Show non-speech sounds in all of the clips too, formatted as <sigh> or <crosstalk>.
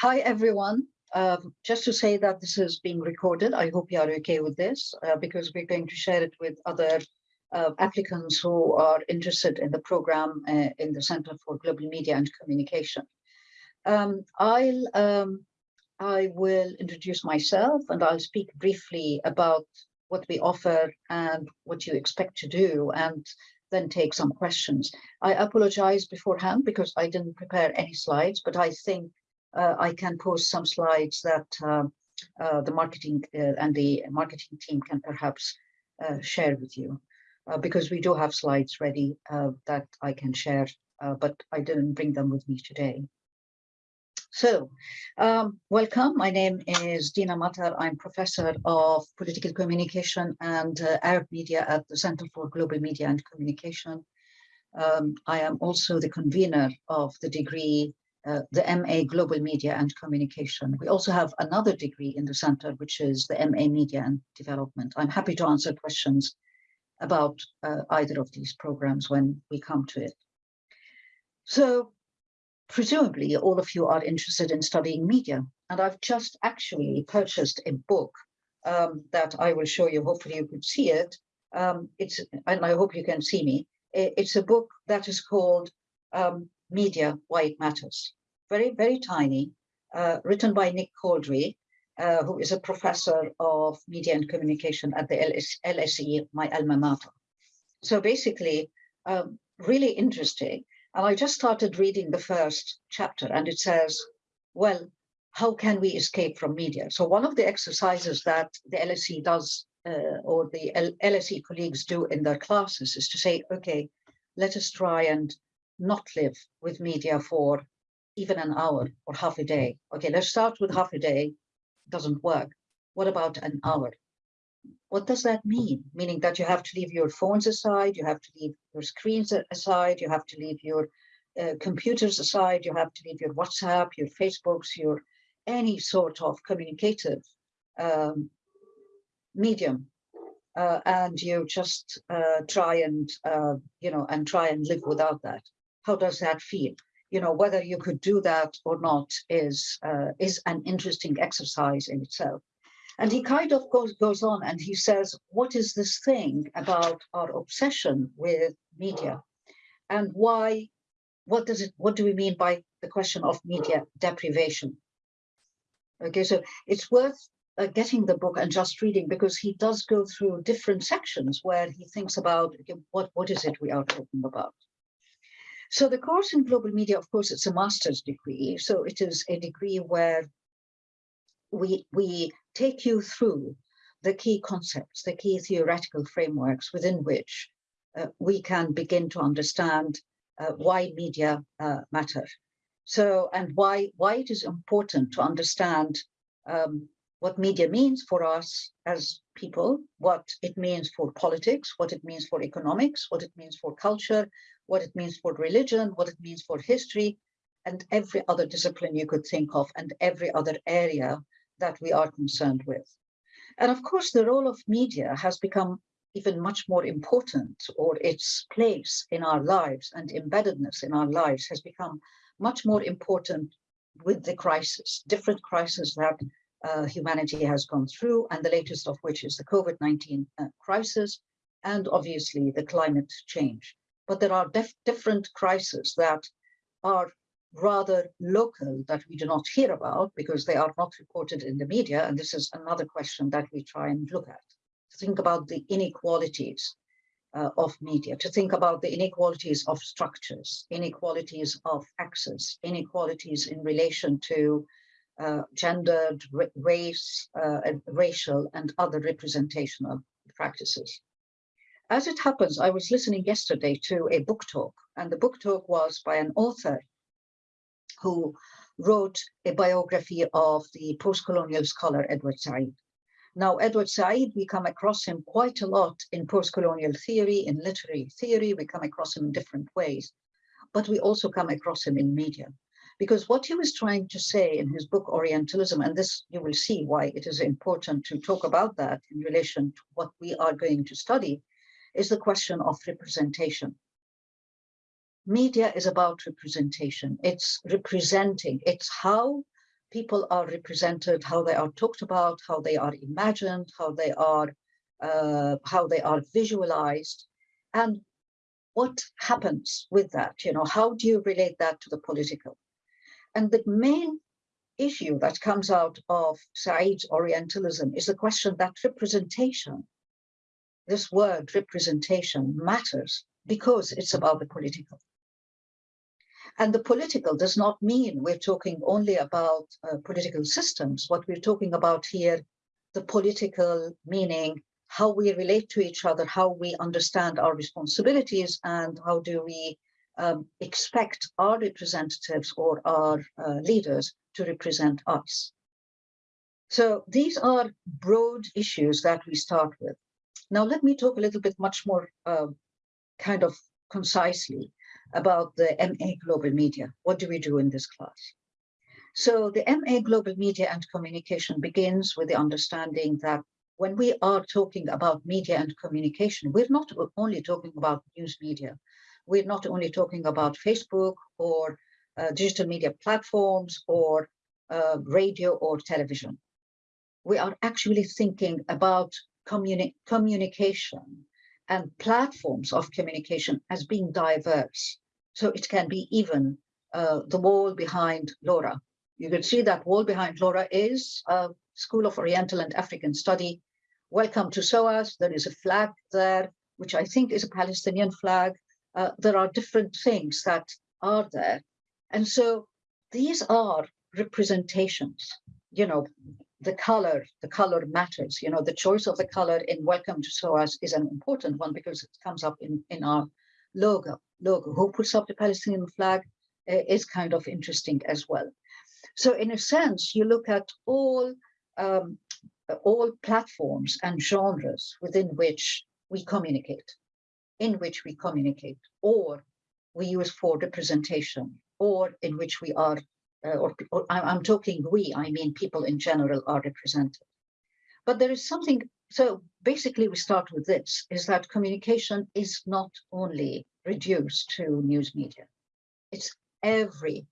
hi, everyone. Um, just to say that this is being recorded. I hope you are okay with this uh, because we're going to share it with other uh, applicants who are interested in the program uh, in the Center for Global Media and Communication. Um, I'll um, I will introduce myself and I'll speak briefly about what we offer and what you expect to do and then take some questions. I apologize beforehand because I didn't prepare any slides, but I think I can post some slides that uh, uh, the marketing uh, and the marketing team can perhaps uh, share with you uh, because we do have slides ready that I can share, but I didn't bring them with me today. So, um, welcome. My name is Dina Matar. I'm professor of political communication and uh, Arab media at the Center for Global Media and Communication. Um, I am also the convener of the degree, uh, the MA Global Media and Communication. We also have another degree in the center, which is the MA Media and Development. I'm happy to answer questions about uh, either of these programs when we come to it. So presumably all of you are interested in studying media. And I've just actually purchased a book um, that I will show you. Hopefully you could see it. Um, it's, and I hope you can see me. It's a book that is called um, Media, Why It Matters. Very, very tiny, uh, written by Nick Couldry, uh, who is a professor of media and communication at the LS LSE, my alma mater. So basically, um, really interesting. And I just started reading the first chapter and it says, well, how can we escape from media? So one of the exercises that the LSE does uh, or the LSE colleagues do in their classes is to say, okay, let us try and not live with media for even an hour or half a day. Okay, let's start with half a day, doesn't work. What about an hour? what does that mean? Meaning that you have to leave your phones aside, you have to leave your screens aside, you have to leave your uh, computers aside, you have to leave your WhatsApp, your Facebooks, your any sort of communicative um, medium. Uh, and you just uh, try and, uh, you know, and try and live without that. How does that feel? You know, whether you could do that or not is, uh, is an interesting exercise in itself. And he kind of goes, goes on and he says, what is this thing about our obsession with media? And why, what does it, what do we mean by the question of media deprivation? Okay, so it's worth uh, getting the book and just reading because he does go through different sections where he thinks about okay, what, what is it we are talking about. So the course in global media, of course, it's a master's degree. So it is a degree where we, we take you through the key concepts, the key theoretical frameworks within which uh, we can begin to understand uh, why media uh, matter. So, and why, why it is important to understand um, what media means for us as people, what it means for politics, what it means for economics, what it means for culture, what it means for religion, what it means for history, and every other discipline you could think of, and every other area that we are concerned with. And of course, the role of media has become even much more important, or its place in our lives and embeddedness in our lives has become much more important with the crisis, different crises that uh, humanity has gone through, and the latest of which is the COVID-19 uh, crisis, and obviously the climate change. But there are different crises that are rather local that we do not hear about because they are not reported in the media. And this is another question that we try and look at. To think about the inequalities uh, of media, to think about the inequalities of structures, inequalities of access, inequalities in relation to uh, gendered, race, uh, racial and other representational practices. As it happens, I was listening yesterday to a book talk and the book talk was by an author who wrote a biography of the post-colonial scholar Edward Said. Now, Edward Said, we come across him quite a lot in post-colonial theory, in literary theory, we come across him in different ways, but we also come across him in media. Because what he was trying to say in his book Orientalism, and this you will see why it is important to talk about that in relation to what we are going to study, is the question of representation media is about representation. It's representing, it's how people are represented, how they are talked about, how they are imagined, how they are uh, how they are visualized, and what happens with that? You know, how do you relate that to the political? And the main issue that comes out of Said's Orientalism is the question that representation, this word representation matters because it's about the political. And the political does not mean we're talking only about uh, political systems. What we're talking about here, the political meaning, how we relate to each other, how we understand our responsibilities, and how do we um, expect our representatives or our uh, leaders to represent us. So these are broad issues that we start with. Now, let me talk a little bit much more uh, kind of concisely about the MA Global Media. What do we do in this class? So the MA Global Media and Communication begins with the understanding that when we are talking about media and communication, we're not only talking about news media. We're not only talking about Facebook or uh, digital media platforms or uh, radio or television. We are actually thinking about communi communication and platforms of communication as being diverse. So it can be even uh, the wall behind Laura. You can see that wall behind Laura is a School of Oriental and African Study. Welcome to SOAS. There is a flag there, which I think is a Palestinian flag. Uh, there are different things that are there. And so these are representations, you know, the color, the color matters, you know, the choice of the color in Welcome to SOAS is an important one because it comes up in, in our logo. Logo, who puts up the Palestinian flag uh, is kind of interesting as well. So in a sense, you look at all, um, all platforms and genres within which we communicate, in which we communicate, or we use for representation, or in which we are uh, or, or I'm talking we, I mean people in general are represented. But there is something, so basically we start with this, is that communication is not only reduced to news media. It's every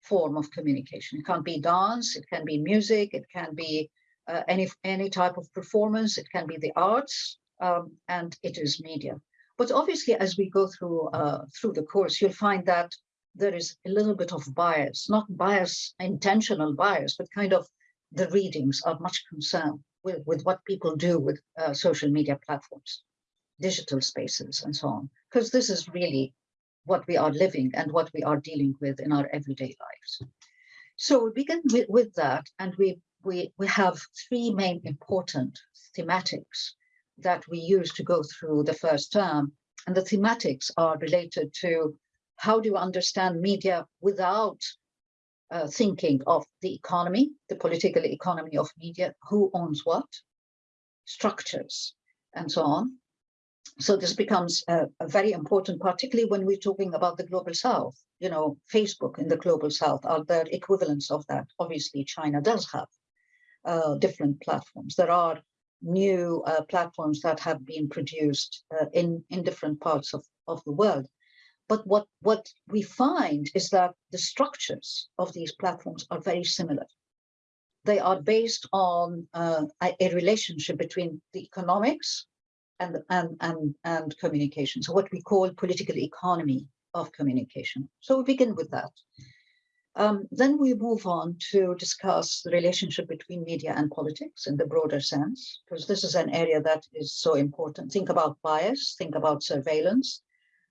form of communication. It can't be dance, it can be music, it can be uh, any, any type of performance, it can be the arts, um, and it is media. But obviously, as we go through uh, through the course, you'll find that there is a little bit of bias, not bias, intentional bias, but kind of the readings are much concerned with, with what people do with uh, social media platforms, digital spaces and so on, because this is really what we are living and what we are dealing with in our everyday lives. So we begin with, with that and we, we, we have three main important thematics that we use to go through the first term. And the thematics are related to how do you understand media without uh, thinking of the economy, the political economy of media, who owns what, structures, and so on. So this becomes a, very important, particularly when we're talking about the global south. You know, Facebook in the global south, are there equivalents of that? Obviously, China does have uh, different platforms. There are new uh, platforms that have been produced uh, in, in different parts of, of the world. But what, what we find is that the structures of these platforms are very similar. They are based on uh, a, relationship between the economics and, and, and, and communication. So what we call political economy of communication. So we begin with that. Um, then we move on to discuss the relationship between media and politics in the broader sense, because this is an area that is so important. Think about bias, think about surveillance,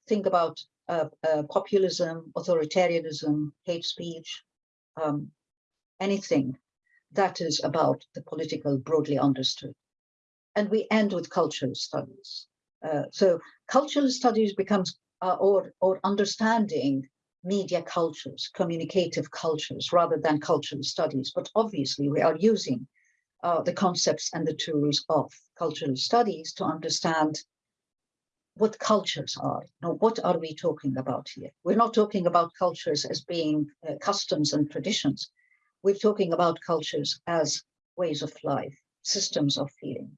think about uh, uh, populism, authoritarianism, hate speech, um, anything that is about the political broadly understood. And we end with cultural studies. Uh, so cultural studies becomes uh, or, or understanding media cultures, communicative cultures, rather than cultural studies. But obviously we are using uh, the concepts and the tools of cultural studies to understand what cultures are. Now, what are we talking about here? We're not talking about cultures as being uh, customs and traditions. We're talking about cultures as ways of life, systems of feeling.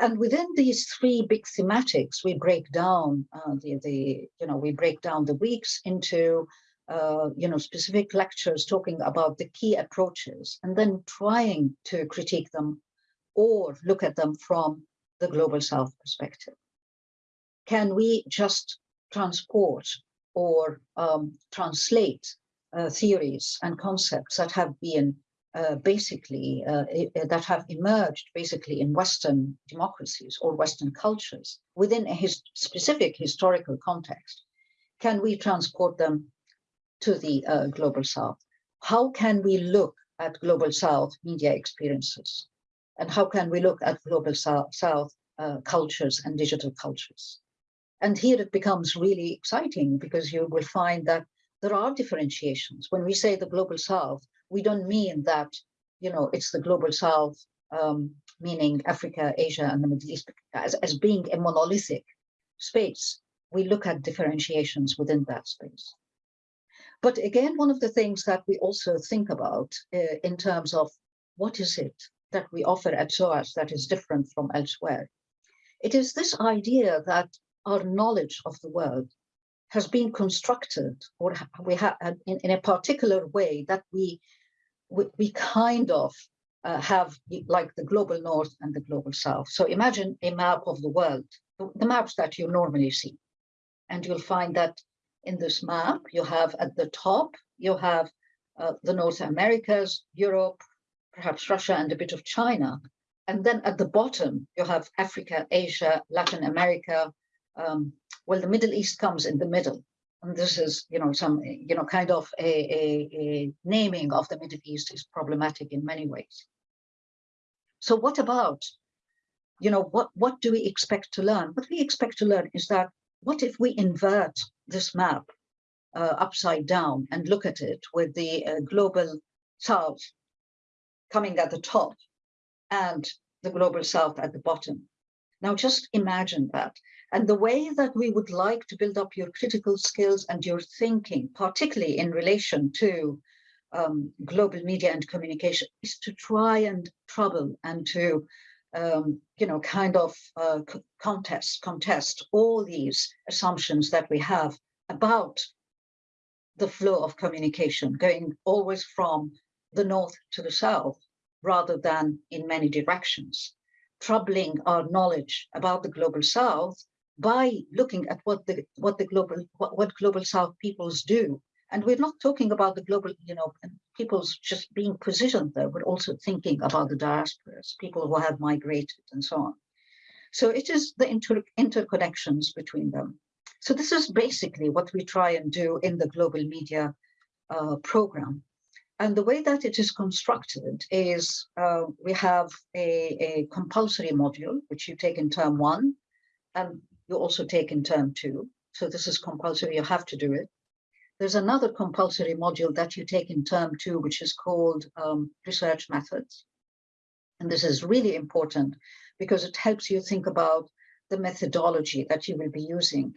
And within these three big thematics, we break down uh, the, the, you know, we break down the weeks into uh, you know, specific lectures talking about the key approaches and then trying to critique them or look at them from the global south perspective. Can we just transport or um, translate uh, theories and concepts that have been uh, basically uh, that have emerged basically in Western democracies or Western cultures within a his specific historical context. Can we transport them to the uh, global South? How can we look at global South media experiences? And how can we look at global South, South uh, cultures and digital cultures? And here it becomes really exciting because you will find that there are differentiations. When we say the global South, we don't mean that, you know, it's the global South, um, meaning Africa, Asia, and the Middle East as, as being a monolithic space. We look at differentiations within that space. But again, one of the things that we also think about uh, in terms of what is it that we offer at SOAS that is different from elsewhere? It is this idea that our knowledge of the world has been constructed or we have in, in, a particular way that we we, we kind of uh, have like the global north and the global south. So imagine a map of the world, the maps that you normally see. And you'll find that in this map, you have at the top, you have uh, the North Americas, Europe, perhaps Russia and a bit of China. And then at the bottom, you have Africa, Asia, Latin America, um, well, the Middle East comes in the middle. And this is, you know, some, you know, kind of a, a, a naming of the Middle East is problematic in many ways. So what about, you know, what, what do we expect to learn? What we expect to learn is that what if we invert this map uh, upside down and look at it with the uh, global south coming at the top and the global south at the bottom. Now just imagine that. And the way that we would like to build up your critical skills and your thinking, particularly in relation to um, global media and communication, is to try and trouble and to, um, you know, kind of uh, contest, contest all these assumptions that we have about the flow of communication, going always from the north to the south, rather than in many directions, troubling our knowledge about the global south by looking at what the what the global what, what global south peoples do. And we're not talking about the global you know people's just being positioned there but also thinking about the diasporas people who have migrated and so on. So it is the inter interconnections between them. So this is basically what we try and do in the global media uh, program and the way that it is constructed is uh, we have a, a compulsory module which you take in term one and you also take in term two. So this is compulsory, you have to do it. There's another compulsory module that you take in term two, which is called um, research methods. And this is really important because it helps you think about the methodology that you will be using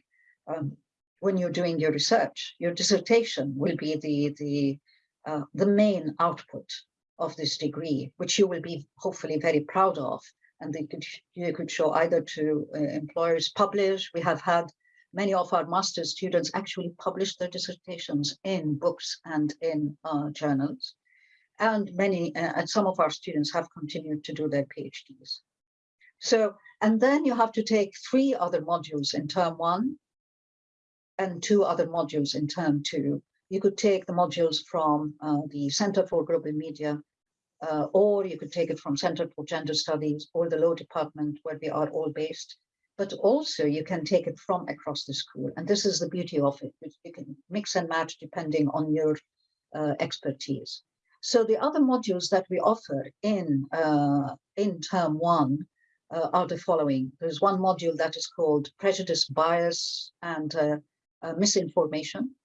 um, when you're doing your research. Your dissertation will be the, the, uh, the main output of this degree, which you will be hopefully very proud of and they could you could show either to uh, employers publish. We have had many of our master's students actually publish their dissertations in books and in uh, journals. And many, uh, and some of our students have continued to do their PhDs. So, and then you have to take three other modules in term one and two other modules in term two. You could take the modules from uh, the Center for Global Media uh, or you could take it from Center for Gender Studies or the law department where we are all based. But also you can take it from across the school. And this is the beauty of it. You can mix and match depending on your uh, expertise. So the other modules that we offer in, uh, in term one uh, are the following. There's one module that is called prejudice, bias, and uh, misinformation.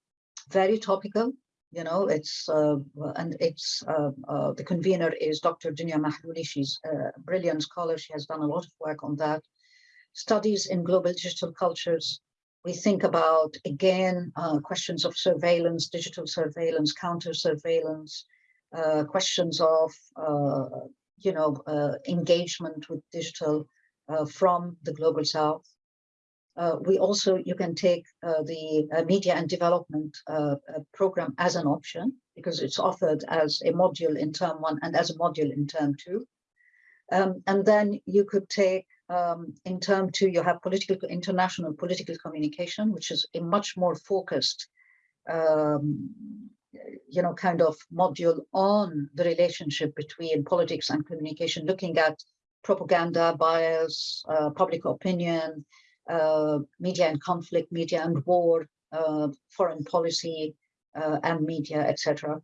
Very topical, you know, it's uh, and it's uh, uh, the convener is Dr. Dounia Mahlouly. She's a brilliant scholar. She has done a lot of work on that. Studies in global digital cultures. We think about again uh, questions of surveillance, digital surveillance, counter surveillance, uh, questions of you know engagement with digital from the global south. Uh, we also, you can take uh, the uh, media and development uh, uh, program as an option because it's offered as a module in term one and as a module in term two. Um, and then you could take um, in term two, you have political, international political communication, which is a much more focused, um, you know, kind of module on the relationship between politics and communication, looking at propaganda, bias, uh, public opinion, media and conflict, media and war, uh, foreign policy uh, and media, etc.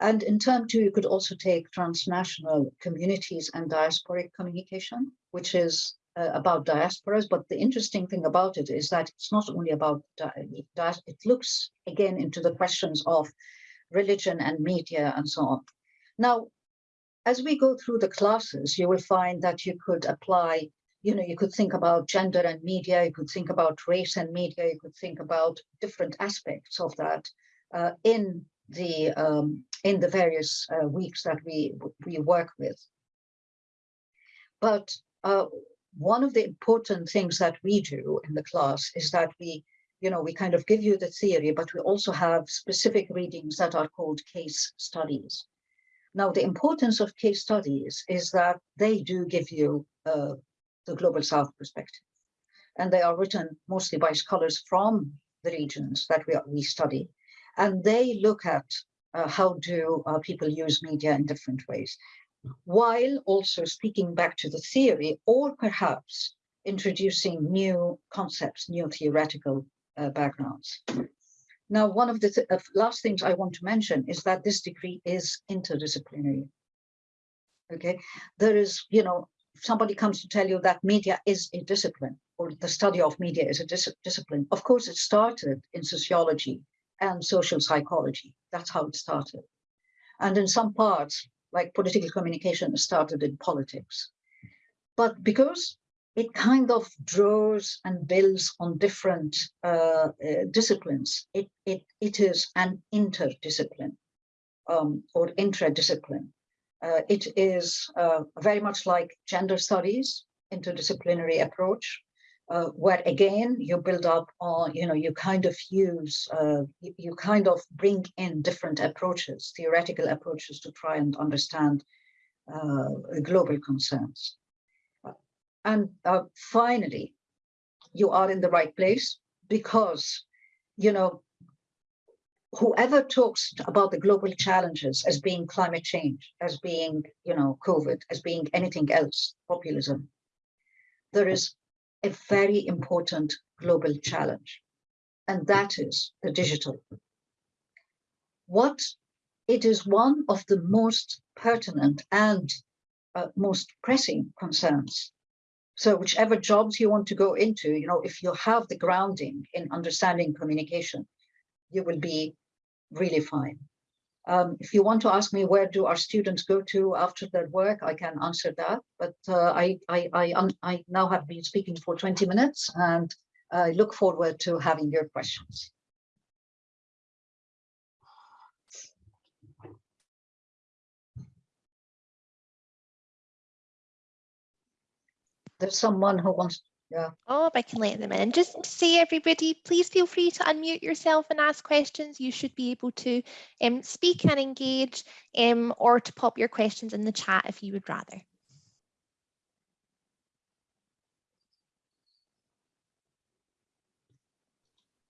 And in term two, you could also take transnational communities and diasporic communication, which is uh, about diasporas. But the interesting thing about it is that it's not only about, it looks again into the questions of religion and media and so on. Now, as we go through the classes, you will find that you could apply, you know, you could think about gender and media, you could think about race and media, you could think about different aspects of that uh, in the um, in the various uh, weeks that we we work with. But uh, one of the important things that we do in the class is that we, you know, we kind of give you the theory, but we also have specific readings that are called case studies. Now, the importance of case studies is that they do give you uh, the Global South perspective. And they are written mostly by scholars from the regions that we, we study and they look at uh, how do uh, people use media in different ways, while also speaking back to the theory or perhaps introducing new concepts, new theoretical uh, backgrounds. Now, one of the th last things I want to mention is that this degree is interdisciplinary. Okay, there is, you know, somebody comes to tell you that media is a discipline or the study of media is a dis discipline, of course, it started in sociology and social psychology. That's how it started. And in some parts, like political communication started in politics. But because it kind of draws and builds on different uh, uh, disciplines, it, it, it is an interdiscipline um, or intradiscipline. Uh, it is uh, very much like gender studies, interdisciplinary approach, uh, where again you build up on you know you kind of use uh, you, kind of bring in different approaches theoretical approaches to try and understand uh, global concerns. And uh, finally you are in the right place because you know whoever talks about the global challenges as being climate change as being you know covid as being anything else populism there is a very important global challenge, and that is the digital. What it is one of the most pertinent and uh, most pressing concerns. So whichever jobs you want to go into, you know, if you have the grounding in understanding communication, you will be really fine. Um, if you want to ask me where do our students go to after their work, I can answer that. But uh, I, I, I, um, I, now have been speaking for 20 minutes and I look forward to having your questions. There's someone who wants yeah. Oh, I can let them in. Just to say, everybody, please feel free to unmute yourself and ask questions. You should be able to um, speak and engage um, or to pop your questions in the chat if you would rather.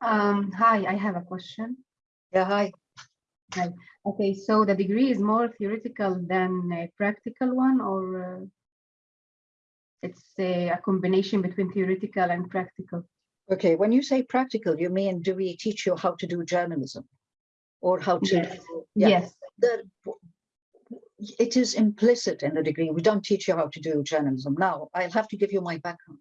Um, hi, I have a question. Yeah, hi. Hi. Okay, so the degree is more theoretical than a practical one or uh it's a, a combination between theoretical and practical. Okay, when you say practical, you mean do we teach you how to do journalism or how to? Yes. Yeah, yes. The, it is implicit in the degree. We don't teach you how to do journalism. Now, I'll have to give you my background.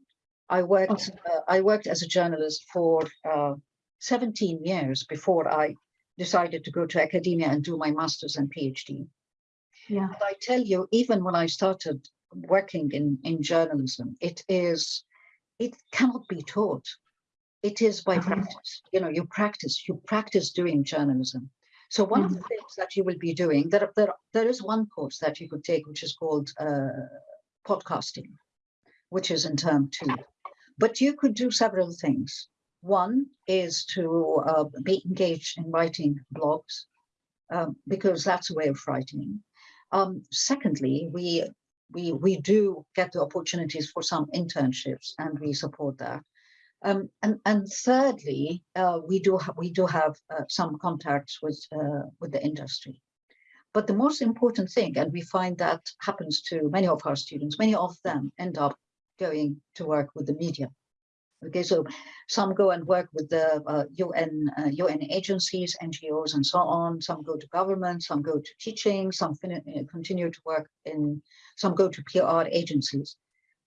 I worked. Okay. Uh, I worked as a journalist for uh, 17 years before I decided to go to academia and do my master's and PhD. Yeah. I tell you, even when I started working in, in journalism, it is, it cannot be taught. It is by practice. You know, you practice, you practice doing journalism. So one mm -hmm. of the mm-hmm. things that you will be doing, there, there, there is one course that you could take, which is called uh, podcasting, which is in term two. But you could do several things. One is to uh, be engaged in writing blogs, um, because that's a way of writing. Um, secondly, we we we do get the opportunities for some internships, and we support that. Um, and and thirdly, uh, we do we do have uh, some contacts with uh, with the industry. But the most important thing, and we find that happens to many of our students, many of them end up going to work with the media. Okay, so some go and work with the uh, UN uh, UN agencies, NGOs, and so on. Some go to government, some go to teaching, some uh, continue to work in, some go to PR agencies.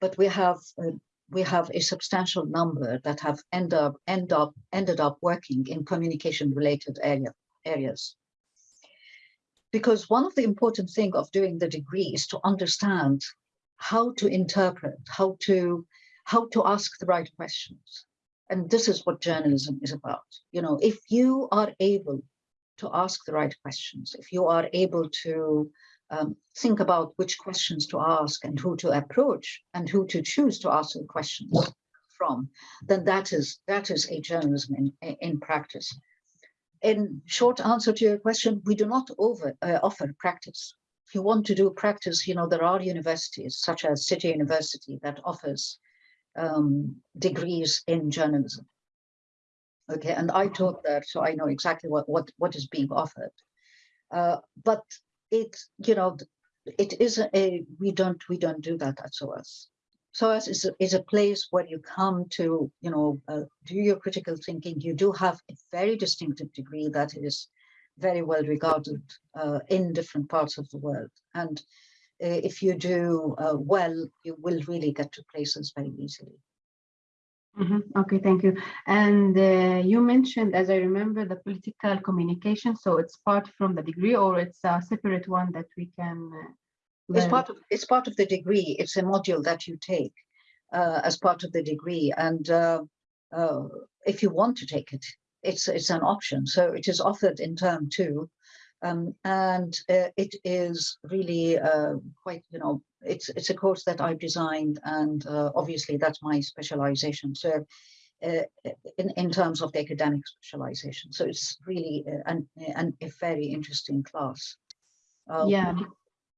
But we have uh, we have a substantial number that have end up end up ended up working in communication related area areas. Because one of the important thing of doing the degree is to understand how to interpret, how to how to ask the right questions. And this is what journalism is about. You know, if you are able to ask the right questions, if you are able to um, think about which questions to ask and who to approach and who to choose to ask the questions from, then that is that is a journalism in, in practice. In short answer to your question, we do not over, uh, offer practice. If you want to do practice, you know, there are universities such as City University that offers um, degrees in journalism. Okay, and I taught there, so I know exactly what what what is being offered. Uh, but it, you know, it is a we don't we don't do that at SOAS. SOAS is a, is a place where you come to, you know, uh, do your critical thinking. You do have a very distinctive degree that is very well regarded uh, in different parts of the world. And if you do uh, well, you will really get to places very easily. Mm -hmm. Okay, thank you. And uh, you mentioned, as I remember, the political communication. So it's part from the degree, or it's a separate one that we can. Uh, it's part of it's part of the degree. It's a module that you take uh, as part of the degree, and uh, uh, if you want to take it, it's it's an option. So it is offered in term two, um, and uh, it is really uh, quite, you know, it's it's a course that I've designed, and uh, obviously that's my specialization. So, uh, in in terms of the academic specialization, so it's really uh, an, an a very interesting class. Um, yeah.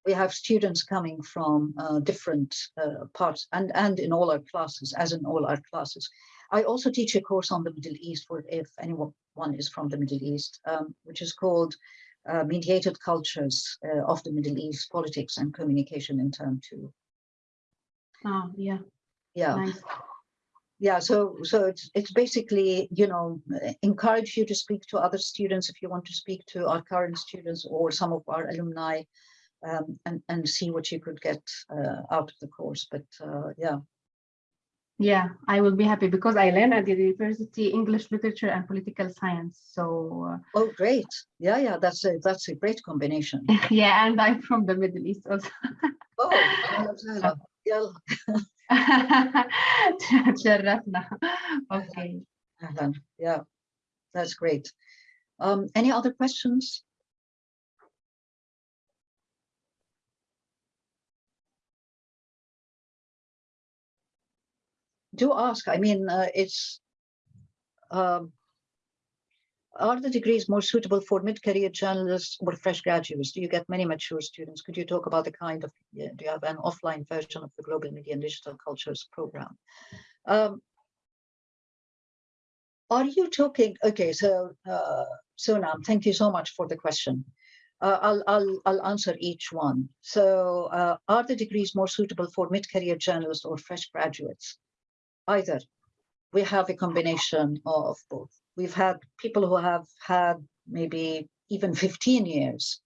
We have students coming from uh, different parts, and and in all our classes, as in all our classes. I also teach a course on the Middle East for if anyone is from the Middle East, um, which is called uh, mediated cultures uh, of the Middle East, politics and communication in turn two. Oh, yeah. Yeah. Nice. Yeah, so so it's it's basically, you know, encourage you to speak to other students if you want to speak to our current students or some of our alumni um, and, and see what you could get uh, out of the course. But uh, yeah, yeah, I will be happy because I learn at the university English literature and political science. So uh, oh, great! Yeah, yeah, that's a that's a great combination. <laughs> yeah, and I'm from the Middle East also. <laughs> oh, yeah. <laughs> okay. Yeah, that's great. Um, any other questions? Do ask. I mean, uh, it's um, are the degrees more suitable for mid-career journalists or fresh graduates? Do you get many mature students? Could you talk about the kind of, do you have an offline version of the Global Media and Digital Cultures program? Um, are you talking, okay, so uh, thank you so much for the question. Uh, I'll, I'll, I'll answer each one. So uh, are the degrees more suitable for mid-career journalists or fresh graduates? Either. We have a combination of both. We've had people who have had maybe even 15 years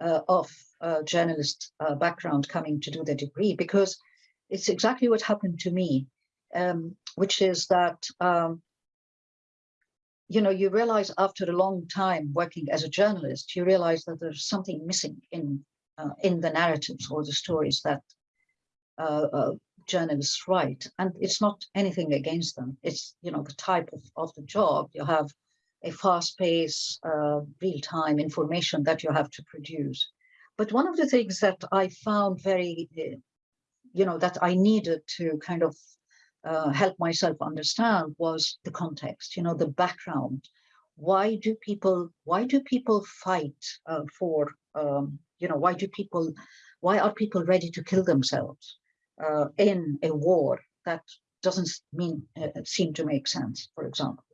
uh, of uh, journalist uh, background coming to do the degree because it's exactly what happened to me, um, which is that, um, you know, you realize after a long time working as a journalist, you realize that there's something missing in uh, in the narratives or the stories that uh, uh, journalists write. And it's not anything against them. It's, you know, the type of, of the job. You have a fast pace, uh, real-time information that you have to produce. But one of the things that I found very, uh, you know, that I needed to kind of uh, help myself understand was the context, you know, the background. Why do people, why do people fight uh, for, um, you know, why do people, why are people ready to kill themselves uh, in a war that doesn't mean, uh, seem to make sense, for example.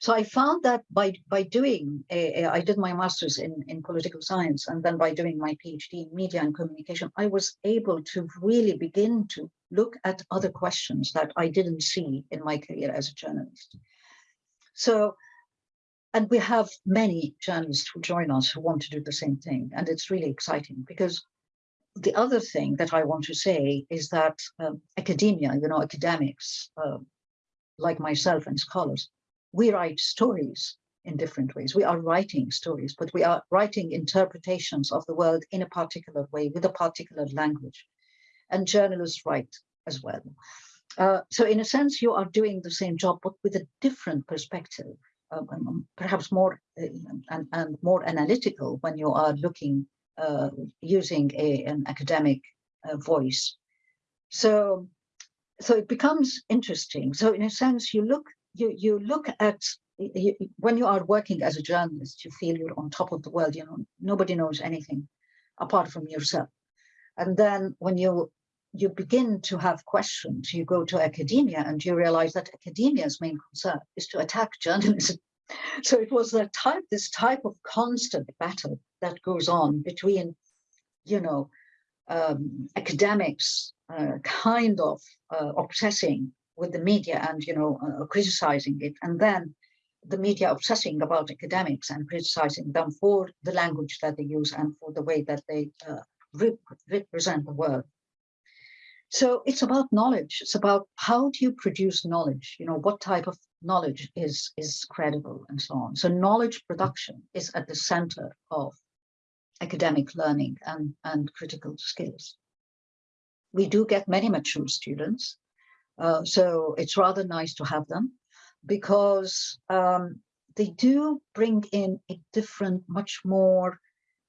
So I found that by by doing, a, a, I did my master's in, in political science, and then by doing my PhD in media and communication, I was able to really begin to look at other questions that I didn't see in my career as a journalist. So, and we have many journalists who join us who want to do the same thing, and it's really exciting because the other thing that I want to say is that um, academia, you know, academics uh, like myself and scholars, we write stories in different ways. We are writing stories, but we are writing interpretations of the world in a particular way with a particular language. And journalists write as well. Uh, so in a sense, you are doing the same job, but with a different perspective, um, perhaps more uh, and, and, more analytical when you are looking uh, using a, an academic uh, voice. So, so it becomes interesting. So in a sense, you look you you look at you, when you are working as a journalist, you feel you're on top of the world. You know, nobody knows anything apart from yourself. And then when you you begin to have questions, you go to academia and you realize that academia's main concern is to attack journalism. <laughs> So it was that type, this type of constant battle that goes on between, you know, um, academics uh, kind of uh, obsessing with the media and you know uh, criticizing it and then the media obsessing about academics and criticizing them for the language that they use and for the way that they uh, rep represent the world. So it's about knowledge. It's about how do you produce knowledge? You know what type of knowledge is is credible and so on. So knowledge production is at the center of academic learning and and critical skills we do get many mature students uh, so it's rather nice to have them because um, they do bring in a different, much more,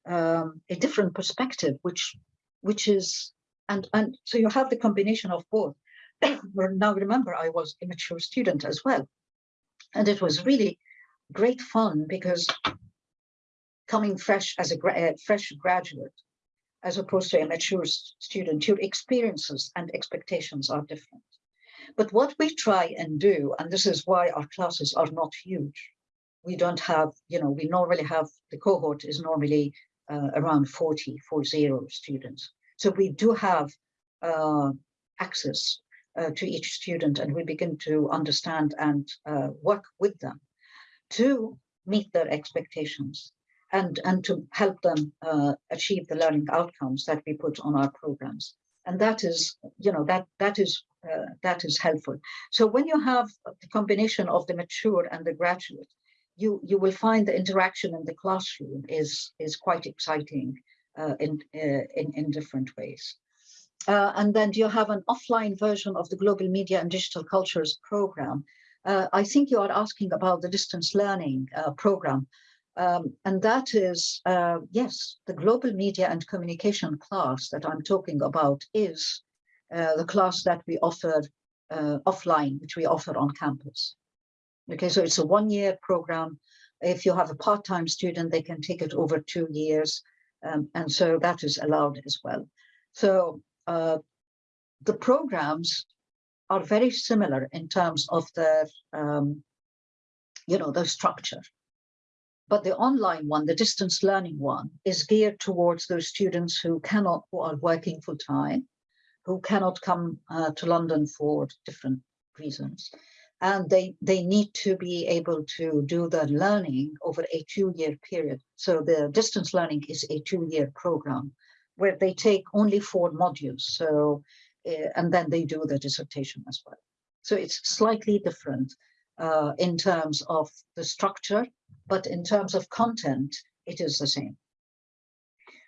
um, a different perspective, which, which is, and, and so you have the combination of both. <coughs> now remember, I was a mature student as well. And it was really great fun because coming fresh as a gra uh, fresh graduate, as opposed to a mature student, your experiences and expectations are different. But what we try and do, and this is why our classes are not huge, we don't have, you know, we normally have, the cohort is normally uh, around 40, 40 students. So we do have uh, access uh, to each student and we begin to understand and uh, work with them to meet their expectations and, and to help them uh, achieve the learning outcomes that we put on our programs. And that is, you know, that that is uh, that is helpful. So when you have the combination of the mature and the graduate, you you will find the interaction in the classroom is is quite exciting uh, in, uh, in in different ways. Uh, and then you have an offline version of the Global Media and Digital Cultures program. Uh, I think you are asking about the distance learning program. Um, and that is, yes, the Global Media and Communication class that I'm talking about is uh, the class that we offer uh, offline, which we offer on campus. Okay, so it's a one-year program. If you have a part-time student, they can take it over two years. Um, and so that is allowed as well. So uh, the programs are very similar in terms of their, um, you know, the structure. But the online one, the distance learning one, is geared towards those students who cannot, who are working full time, who cannot come uh, to London for different reasons. And they, they need to be able to do the learning over a two-year period. So the distance learning is a two-year program where they take only four modules. So, uh, and then they do the dissertation as well. So it's slightly different uh, in terms of the structure, but in terms of content, it is the same.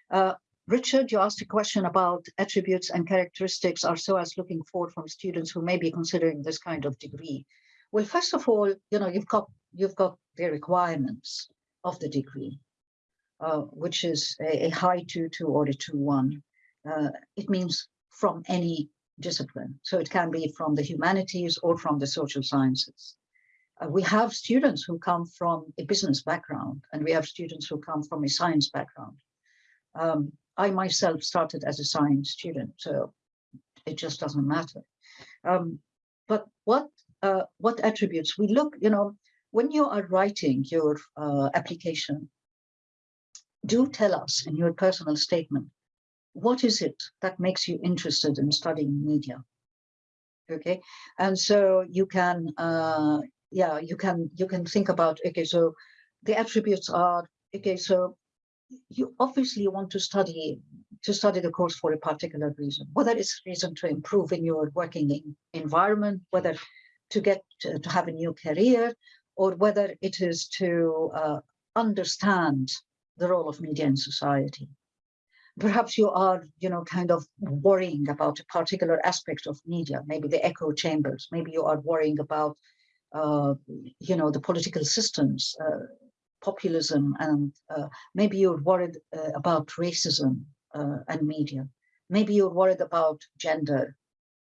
Uh, Richard, you asked a question about attributes and characteristics our SOAS looking forward from students who may be considering this kind of degree. Well, first of all, you know, you've got you've got the requirements of the degree, uh, which is a, a, high two two or a two one. Uh, it means from any discipline. So it can be from the humanities or from the social sciences. Uh, we have students who come from a business background and we have students who come from a science background. Um, I myself started as a science student, so it just doesn't matter. Um, but what uh, what attributes we look, you know, when you are writing your uh, application, do tell us in your personal statement, what is it that makes you interested in studying media? Okay, and so you can, uh, yeah, you can you can think about okay, so the attributes are okay, so you obviously want to study to study the course for a particular reason, whether it's reason to improve in your working in environment, whether to get to, to, have a new career, or whether it is to uh, understand the role of media in society. Perhaps you are, you know, kind of worrying about a particular aspect of media, maybe the echo chambers, maybe you are worrying about, you know, the political systems, uh, populism, and uh, maybe you're worried uh, about racism uh, and media. Maybe you're worried about gender,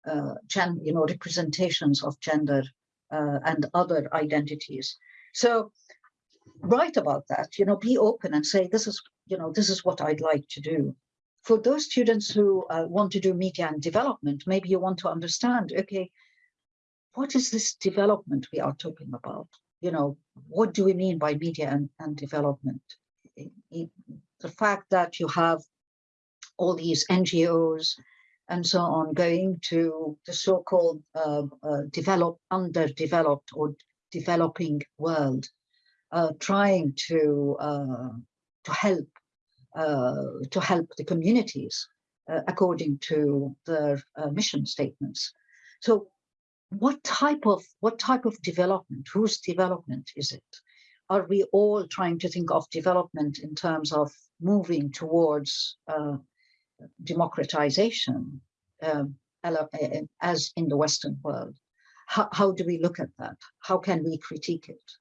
uh, gen you know, representations of gender uh, and other identities. So write about that, you know, be open and say, this is, you know, this is what I'd like to do. For those students who uh, want to do media and development, maybe you want to understand, okay, what is this development we are talking about? You know, what do we mean by media and, and development? The fact that you have all these NGOs and so on going to the so-called uh, uh, developed, underdeveloped or developing world, uh, trying to uh, to help uh, to help the communities uh, according to their mission statements. So, what type of what type of development? Whose development is it? Are we all trying to think of development in terms of moving towards democratization um, as in the Western world. How, how, do we look at that? How can we critique it?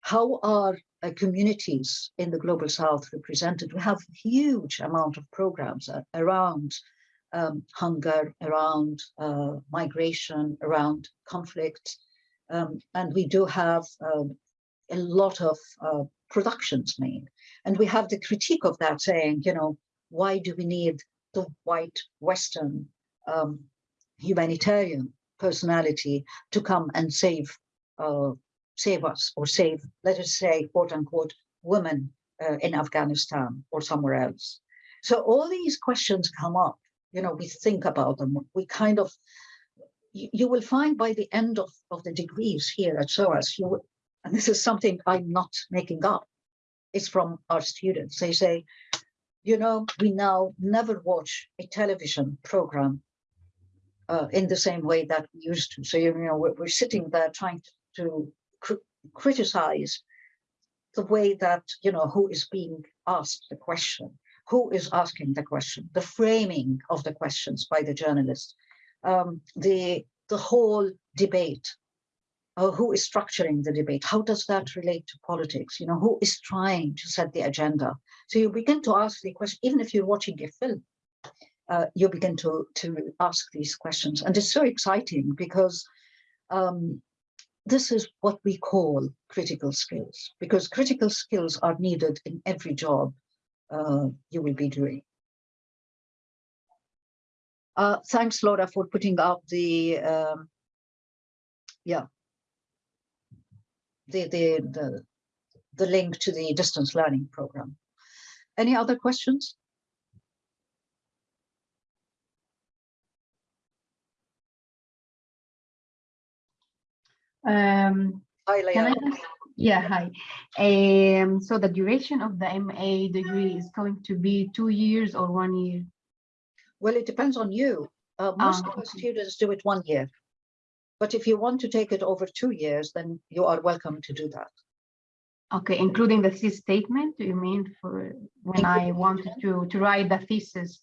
How are uh, communities in the Global South represented? We have huge amount of programs uh, around um, hunger, around uh, migration, around conflict. Um, and we do have um, a lot of uh, productions made. And we have the critique of that saying, you know, why do we need the white Western um, humanitarian personality to come and save uh, save us or save, let us say, quote unquote, women uh, in Afghanistan or somewhere else. So all these questions come up, you know, we think about them, we kind of, you, you will find by the end of, of the degrees here at SOAS, you and this is something I'm not making up, it's from our students. They say, you know, we now never watch a television program uh, in the same way that we used to. So, you know, we're, we're sitting there trying to, to cr criticize the way that, you know, who is being asked the question, who is asking the question, the framing of the questions by the journalist, um, the, the whole debate uh, who is structuring the debate? How does that relate to politics? You know, who is trying to set the agenda? So you begin to ask the question, even if you're watching a film, uh, you begin to, to ask these questions. And it's so exciting because um, this is what we call critical skills, because critical skills are needed in every job uh, you will be doing. Uh, thanks, Laura, for putting up the, um, yeah, the, the, the, the link to the distance learning program. Any other questions? Um, hi, Leah. Yeah, hi. Um, so the duration of the MA degree is going to be two years or one year? Well, it depends on you. Uh, most um, of the students do it one year. But if you want to take it over two years, then you are welcome to do that. Okay, including the thesis statement, do you mean for when I wanted to, to write the thesis?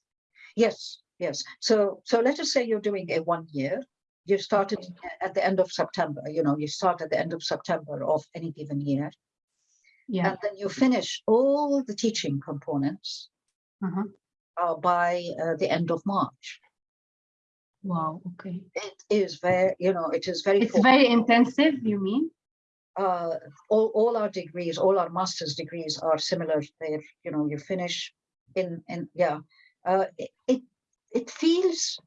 Yes, yes. So, so let us say you're doing a one year. You started at the end of September, you know, you start at the end of September of any given year. Yeah. And then you finish all the teaching components uh -huh. uh, by uh, the end of March. Wow, okay. It is very, you know, it is very. It's very intensive, you mean? uh, all, all our degrees, all our master's degrees are similar. They're, you know, you finish in, in yeah, uh, it, it feels,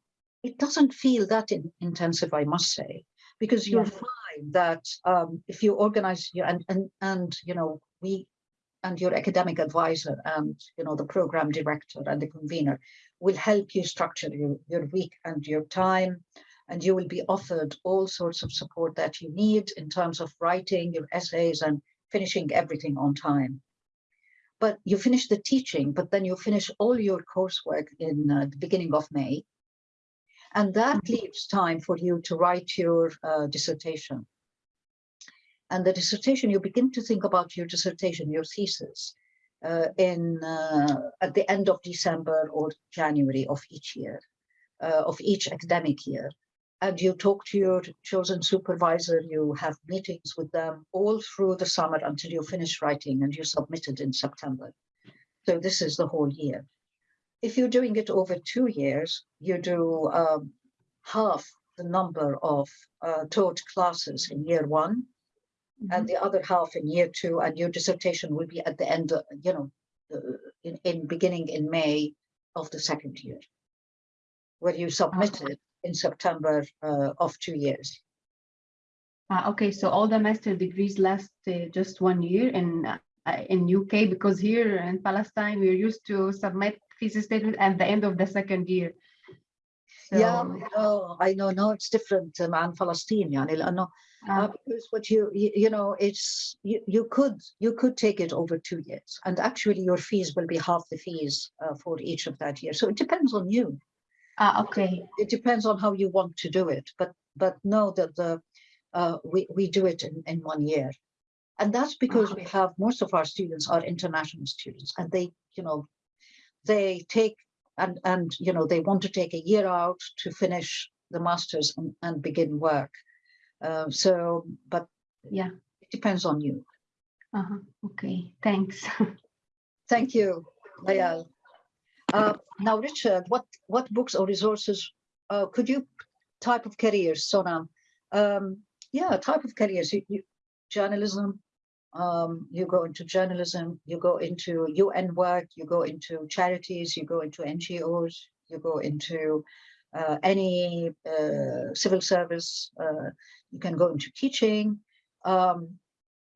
it doesn't feel that in, intensive, I must say, because you'll Yeah. find that um, if you organize your, and, and, and, you know, we, and your academic advisor and, you know, the program director and the convener will help you structure your, your week and your time and you will be offered all sorts of support that you need in terms of writing your essays and finishing everything on time. But you finish the teaching, but then you finish all your coursework in uh, the beginning of May. And that Mhm. leaves time for you to write your uh, dissertation. And the dissertation, you begin to think about your dissertation, your thesis, uh, in uh, at the end of December or January of each year, uh, of each academic year and you talk to your chosen supervisor, you have meetings with them all through the summer until you finish writing and you submit it in September. So this is the whole year. If you're doing it over two years, you do um, half the number of uh, taught classes in year one and the other half in year two, and your dissertation will be at the end, of, you know, uh, in, in beginning in May of the second year, where you submit it in September uh, of two years. Ah, okay, so all the master degrees last uh, just one year in uh, in UK because here in Palestine we're used to submit thesis statement at the end of the second year. Yeah, So, no, I know, no, it's different um, عن فلسطين يعني لأنه ah, uh, because what you, you you know it's you, you could you could take it over two years and actually your fees will be half the fees uh, for each of that year so it depends on you ah, okay. it depends on how you want to do it but but know that the uh, we we do it in, in one year and that's because we have most of our students are international students and they you know they take and and you know they want to take a year out to finish the masters and, and begin work uh, so but Yeah. it depends on you Uh-huh. Okay, thanks. <laughs> thank you Layal. Uh, now richard what what books or resources uh, could you type of careers sonam um yeah type of careers you, you, journalism um, you go into journalism, you go into UN work, you go into charities, you go into NGOs, you go into uh, any uh, civil service, uh, you can go into teaching. Um,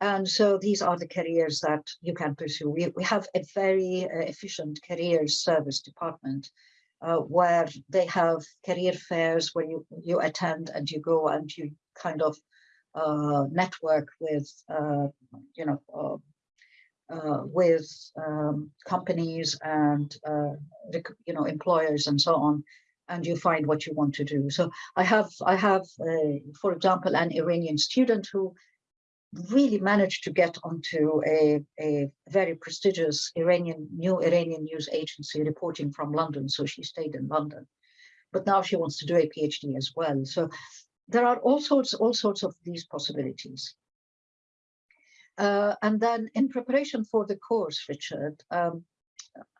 and so these are the careers that you can pursue. We, we have a very uh, efficient career service department uh, where they have career fairs where you, you attend and you go and you kind of uh, network with, uh, you know, uh, uh, with um, companies and, uh, you know, employers and so on, and you find what you want to do. So I have, I have, for example, an Iranian student who really managed to get onto a, a very prestigious Iranian, new Iranian news agency reporting from London. So she stayed in London, but now she wants to do a PhD as well. So there are all sorts, all sorts of these possibilities. Uh, and then in preparation for the course, Richard, um,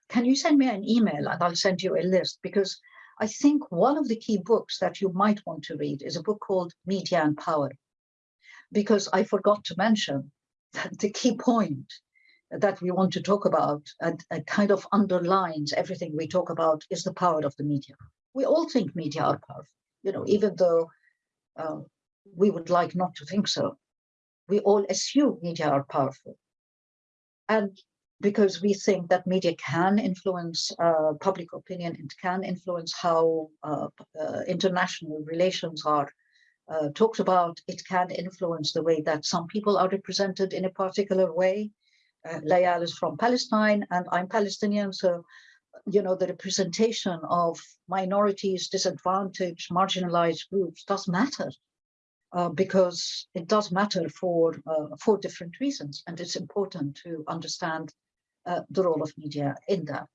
can you send me an email and I'll send you a list because I think one of the key books that you might want to read is a book called Media and Power. Because I forgot to mention that the key point that we want to talk about and, and kind of underlines everything we talk about is the power of the media. We all think media are powerful, you know, even though uh, we would like not to think so. We all assume media are powerful. And because we think that media can influence uh, public opinion, it can influence how uh, uh, international relations are uh, talked about, it can influence the way that some people are represented in a particular way. Uh, Layal is from Palestine and I'm Palestinian, so you know the representation of minorities, disadvantaged, marginalized groups does matter. Uh, because it does matter for uh, for different reasons, and it's important to understand uh, the role of media in that.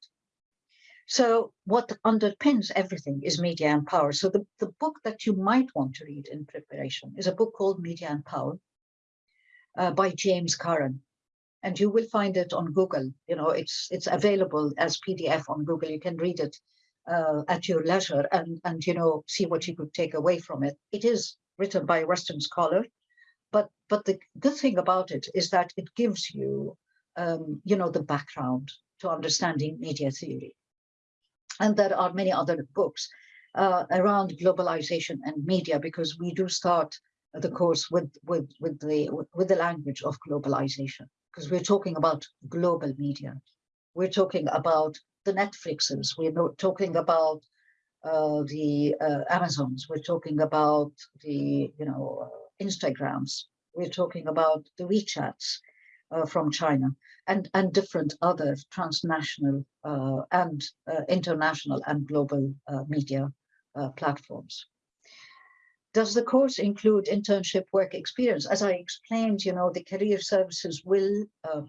So what underpins everything is media and power. So the, the book that you might want to read in preparation is a book called Media and Power uh, by James Curran. And you will find it on Google. You know, it's it's available as PDF on Google. You can read it uh, at your leisure and, and, you know, see what you could take away from it. It is written by a Western scholar, but, but the good thing about it is that it gives you, um, you know, the background to understanding media theory. And there are many other books uh, around globalization and media because we do start the course with with with the with the language of globalization because we're talking about global media. We're talking about the netflixes we're talking about uh, the uh, amazons we're talking about the you know instagrams we're talking about the wechats uh, from china and and different other transnational uh, and uh, international and global uh, media platforms does the course include internship work experience? As I explained, you know, the career services will, uh,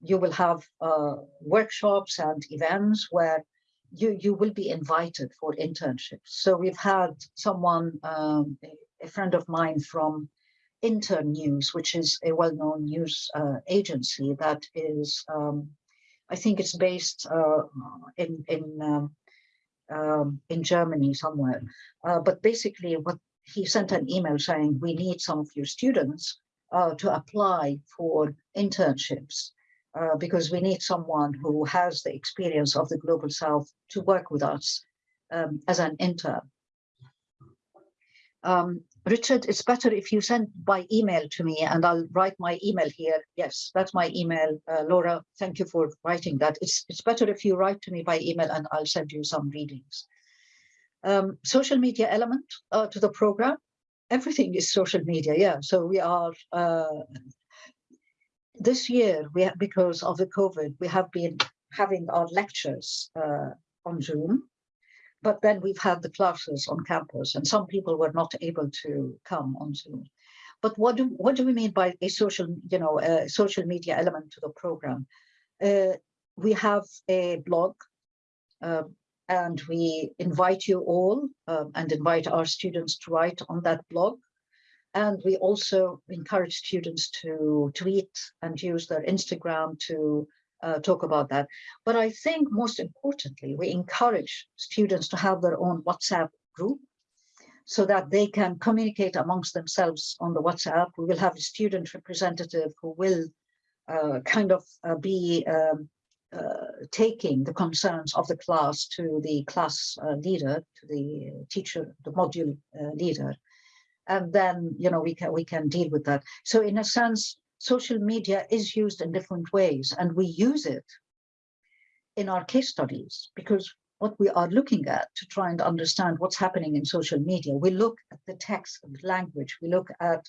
you will have uh, workshops and events where you, you will be invited for internships. So we've had someone, um, a friend of mine from Internews, which is a well-known news uh, agency that is, um, I think it's based uh, in, in um, um, in Germany somewhere. Uh, but basically what he sent an email saying, we need some of your students uh, to apply for internships uh, because we need someone who has the experience of the Global South to work with us um, as an intern. Um, Richard, it's better if you send by email to me and I'll write my email here. Yes, that's my email. Uh, Laura, thank you for writing that. It's, it's better if you write to me by email and I'll send you some readings um, social media element uh, to the program. Everything is social media, yeah. So we are, uh, this year, we have, because of the COVID, we have been having our lectures uh, on Zoom, but then we've had the classes on campus and some people were not able to come on Zoom. But what do, what do we mean by a social, you know, a social media element to the program? Uh, we have a blog, uh, and we invite you all um, and invite our students to write on that blog. And we also encourage students to tweet and use their Instagram to uh, talk about that. But I think most importantly, we encourage students to have their own WhatsApp group so that they can communicate amongst themselves on the WhatsApp. We will have a student representative who will uh, kind of uh, be um, taking the concerns of the class to the class uh, leader, to the teacher, the module uh, leader, and then you know we can we can deal with that. So in a sense, social media is used in different ways, and we use it in our case studies because what we are looking at to try and understand what's happening in social media, we look at the text and language, we look at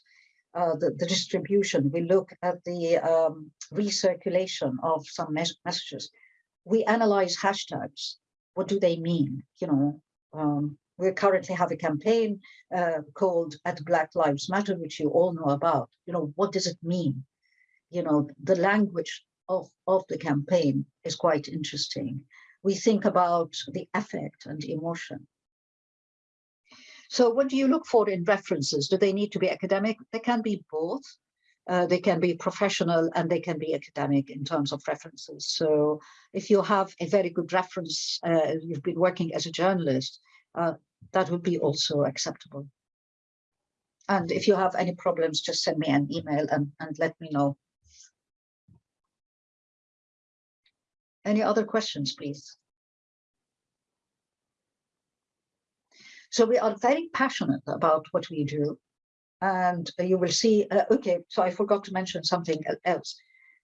uh, the, the, distribution, we look at the um, recirculation of some mes messages. We analyze hashtags. What do they mean? You know, um, we currently have a campaign uh, called at Black Lives Matter, which you all know about. You know, what does it mean? You know, the language of, of the campaign is quite interesting. We think about the affect and emotion. So what do you look for in references? Do they need to be academic? They can be both. Uh, they can be professional and they can be academic in terms of references. So if you have a very good reference, uh, you've been working as a journalist, uh, that would be also acceptable. And if you have any problems, just send me an email and, and let me know. Any other questions, please? So we are very passionate about what we do. And you will see, uh, okay, so I forgot to mention something else.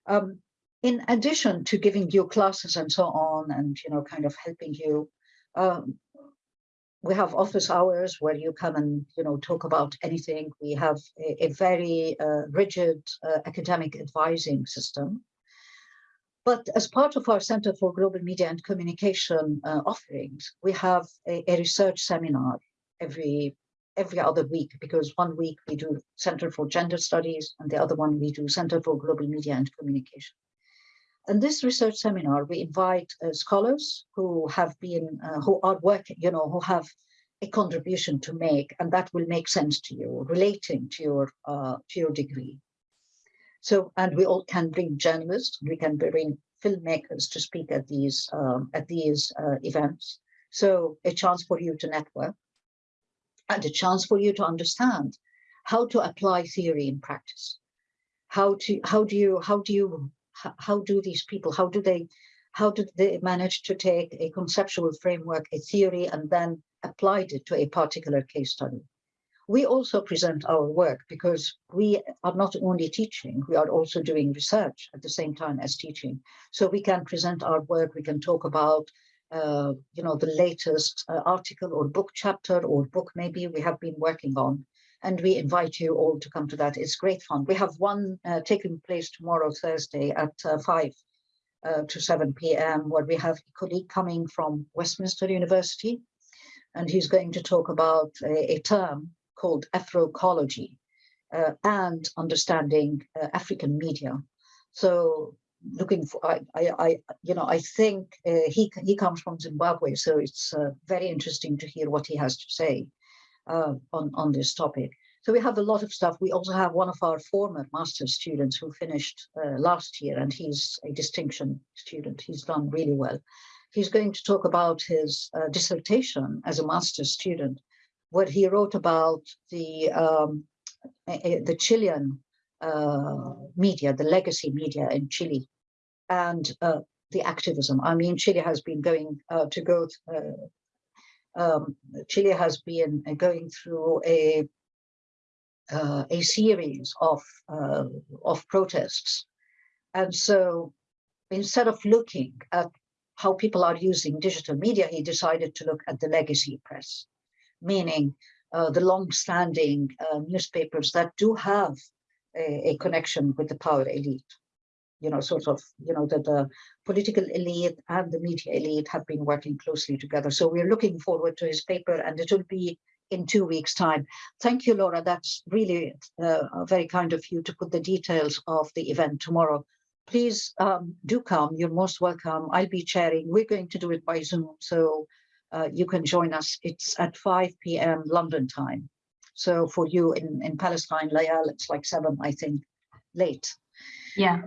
Um, in addition to giving you classes and so on, and, you know, kind of helping you, um, we have office hours where you come and, you know, talk about anything. We have a, a very uh, rigid uh, academic advising system but as part of our Center for Global Media and Communication uh, offerings, we have a, a, research seminar every every other week because one week we do Center for Gender Studies and the other one we do Center for Global Media and Communication. And this research seminar, we invite uh, scholars who have been, uh, who are working, you know, who have a contribution to make, and that will make sense to you, relating to your uh, to your degree. So, and we all can bring journalists, we can bring filmmakers to speak at these um, at these uh, events. So a chance for you to network and a chance for you to understand how to apply theory in practice. How to, how do you, how do you, how, do these people, how do they, how did they manage to take a conceptual framework, a theory, and then applied it to a particular case study? We also present our work because we are not only teaching, we are also doing research at the same time as teaching. So we can present our work, we can talk about uh, you know, the latest uh, article or book chapter or book maybe we have been working on. And we invite you all to come to that. It's great fun. We have one uh, taking place tomorrow, Thursday at uh, 5 uh, to 7 p.m. where we have a colleague coming from Westminster University. And he's going to talk about a, a term called Afrokology uh, and understanding African media. So looking for I, I, I you know I think uh, he he comes from Zimbabwe so it's uh, very interesting to hear what he has to say uh, on on this topic. So we have a lot of stuff. We also have one of our former master's students who finished uh, last year and he's a distinction student. He's done really well. He's going to talk about his uh, dissertation as a master's student what he wrote about the um, the Chilean uh, media, the legacy media in Chile, and uh, the activism. I mean, Chile has been going uh, to go, uh, um, Chile has been going through a uh, a series of uh, of protests, and so instead of looking at how people are using digital media, he decided to look at the legacy press, meaning uh, the long-standing newspapers that do have a, a connection with the power elite you know, sort of, you know, that the political elite and the media elite have been working closely together. So we're looking forward to his paper and it will be in two weeks time. Thank you, Laura. That's really uh, very kind of you to put the details of the event tomorrow. Please um, do come. You're most welcome. I'll be chairing. We're going to do it by Zoom. So uh, you can join us. It's at 5 p.m. London time. So for you in, in Palestine, Layal, it's like seven, I think, late. Yeah.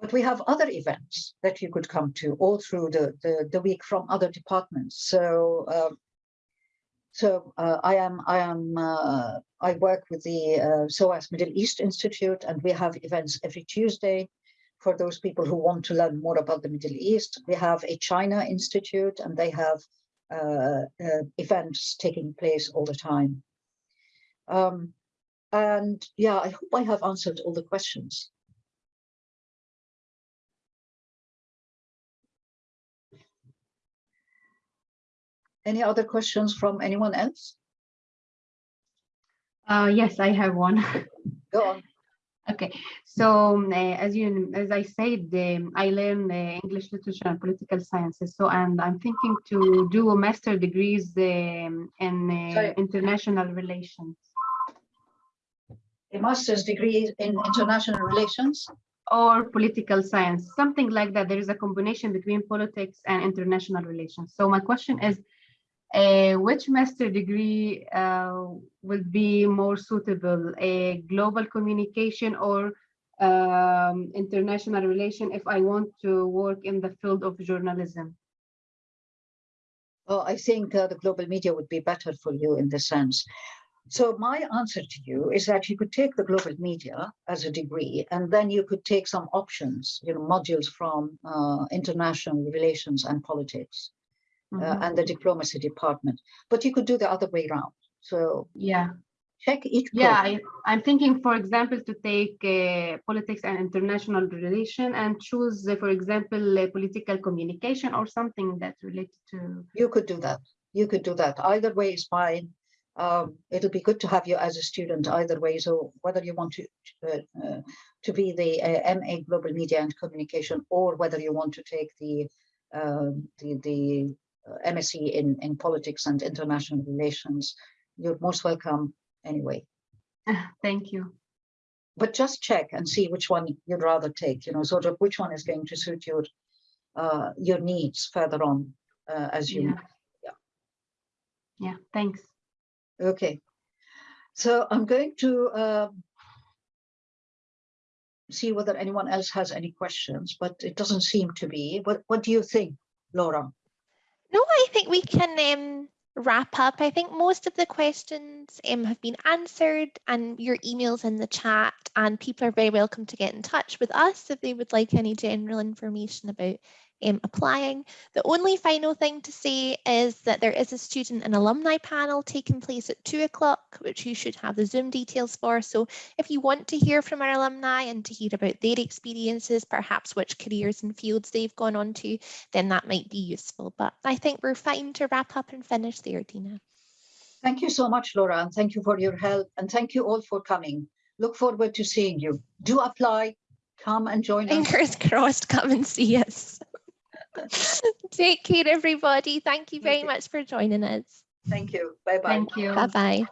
But we have other events that you could come to all through the, the, the week from other departments. So um, so uh, I am I am uh, I work with the uh, SOAS Middle East Institute, and we have events every Tuesday for those people who want to learn more about the Middle East. We have a China Institute, and they have uh, uh, events taking place all the time. Um, and yeah, I hope I have answered all the questions. Any other questions from anyone else? Uh, yes, I have one. <laughs> Go on. Okay, so uh, as you as I said, um, I learned uh, English literature and political sciences. So and I'm thinking to do a master degrees um, in uh, international relations. A master's degree in international relations or political science, something like that. There is a combination between politics and international relations. So my question is, uh, which master degree uh, will be more suitable, a global communication or um, international relation if I want to work in the field of journalism? Well, I think uh, the global media would be better for you in this sense. So my answer to you is that you could take the global media as a degree, and then you could take some options, you know, modules from uh, international relations and politics mm -hmm. and the diplomacy department. But you could do the other way around. So yeah, check each. Yeah, I, am thinking, for example, to take uh, politics and international relation and choose, uh, for example, uh, political communication or something that's related to. You could do that. You could do that. Either way is fine. Um, it'll be good to have you as a student either way. So whether you want to uh, uh, to be the uh, MA Global Media and Communication, or whether you want to take the um, the the MSc in, in politics and international relations, you're most welcome anyway. Thank you. But just check and see which one you'd rather take, you know, sort of which one is going to suit your uh, your needs further on uh, as you. Yeah. yeah. Yeah. Thanks. Okay. So I'm going to uh, see whether anyone else has any questions, but it doesn't seem to be. What What do you think, Laura? No, I think we can um, wrap up. I think most of the questions um, have been answered and your emails in the chat and people are very welcome to get in touch with us if they would like any general information about um, applying. The only final thing to say is that there is a student and alumni panel taking place at two o'clock, which you should have the Zoom details for. So if you want to hear from our alumni and to hear about their experiences, perhaps which careers and fields they've gone on to, then that might be useful. But I think we're fine to wrap up and finish there, Dina. Thank you so much, Laura, and thank you for your help. And thank you all for coming. Look forward to seeing you. Do apply, come and join us. Fingers <laughs> crossed, come and see us. <laughs> Take care, everybody. Thank you very much for joining us. Thank you. Bye-bye. Thank you. Bye bye.